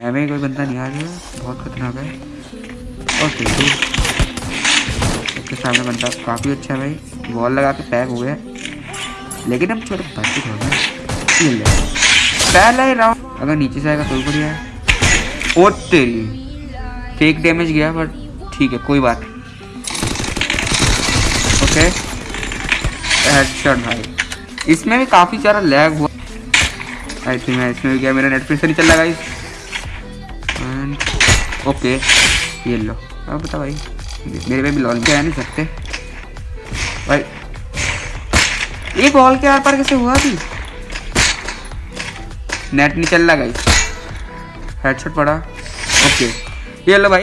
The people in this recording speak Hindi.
एम कोई बंदा नहीं आ रहा बहुत खतरनाक है। ओके उसके सामने बंदा काफ़ी अच्छा है भाई। वॉल लगा के पैक हो गया। लेकिन हम छोटे बच्चे थोड़ा ले। पहला ही राउंड अगर नीचे से आएगा तो बढ़िया है। ओ, तेरी। फेक डैमेज गया बट ठीक है, कोई बात ओके। हेडशॉट भाई। इसमें भी काफ़ी सारा लैग हुआ। आई थिंक इसमें भी गया। मेरा नेट फिर से नहीं चल रहा ओके, ये लो। अब बता भाई, मेरे पे भी लॉल क्या नहीं सकते। भाई, ये बॉल के आर पार कैसे हुआ अभी? नेट नहीं चल रहा गाइस हेडशॉट पड़ा। ओके, ये लो भाई।